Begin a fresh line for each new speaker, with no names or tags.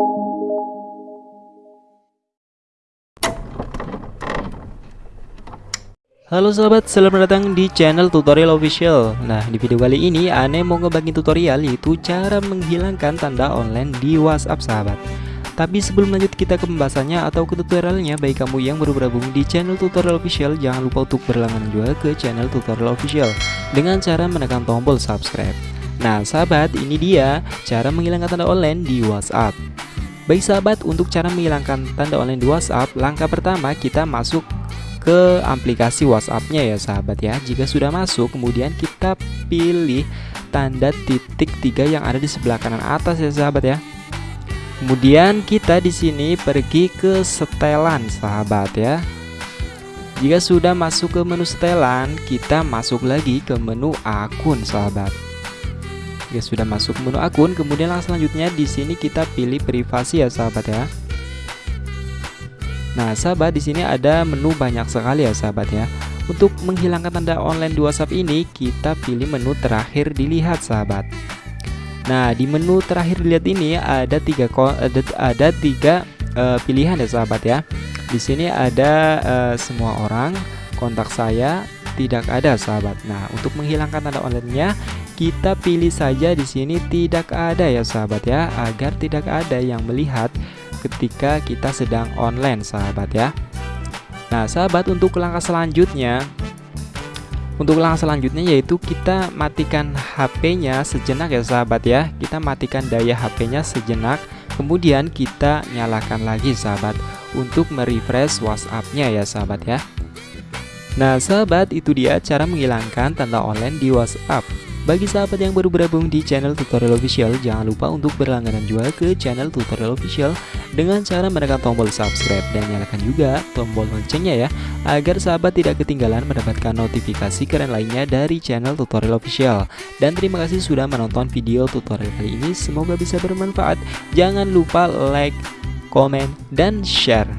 Halo sahabat, selamat datang di channel tutorial official. Nah di video kali ini Ane mau ngebagi tutorial yaitu cara menghilangkan tanda online di whatsapp sahabat. Tapi sebelum lanjut kita ke pembahasannya atau ke tutorialnya Bagi kamu yang baru bergabung di channel tutorial official Jangan lupa untuk berlangganan juga ke channel tutorial official Dengan cara menekan tombol subscribe. Nah sahabat ini dia cara menghilangkan tanda online di whatsapp Baik sahabat untuk cara menghilangkan tanda online di whatsapp Langkah pertama kita masuk ke aplikasi WhatsAppnya ya sahabat ya. Jika sudah masuk, kemudian kita pilih tanda titik tiga yang ada di sebelah kanan atas ya sahabat ya. Kemudian kita di sini pergi ke setelan sahabat ya. Jika sudah masuk ke menu setelan, kita masuk lagi ke menu akun sahabat. Jika sudah masuk menu akun, kemudian langkah selanjutnya di sini kita pilih privasi ya sahabat ya. Nah, sahabat di sini ada menu banyak sekali ya sahabat ya. Untuk menghilangkan tanda online di WhatsApp ini, kita pilih menu terakhir dilihat sahabat. Nah, di menu terakhir dilihat ini ada tiga ada, ada tiga uh, pilihan ya sahabat ya. Di sini ada uh, semua orang, kontak saya tidak ada sahabat. Nah, untuk menghilangkan tanda online-nya, kita pilih saja di sini tidak ada ya sahabat ya, agar tidak ada yang melihat ketika kita sedang online sahabat ya. Nah sahabat untuk langkah selanjutnya untuk langkah selanjutnya yaitu kita matikan HP-nya sejenak ya sahabat ya. Kita matikan daya HP-nya sejenak Kemudian kita nyalakan lagi sahabat Untuk merefresh WhatsApp-nya ya sahabat ya. Nah sahabat itu dia cara menghilangkan tanda online di WhatsApp bagi sahabat yang baru bergabung di channel tutorial official, jangan lupa untuk berlangganan juga ke channel tutorial official dengan cara menekan tombol subscribe dan nyalakan juga tombol loncengnya ya, agar sahabat tidak ketinggalan mendapatkan notifikasi keren lainnya dari channel tutorial official. Dan terima kasih sudah menonton video tutorial kali ini, semoga bisa bermanfaat. Jangan lupa like, komen, dan share.